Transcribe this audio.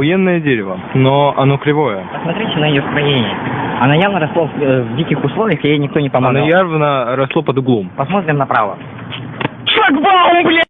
Охуенное дерево, но оно кривое. Посмотрите на ее строение. Она явно росла в, э, в диких условиях, и ей никто не помогал. Оно явно росло под углом. Посмотрим направо. Шлагбаум, блядь!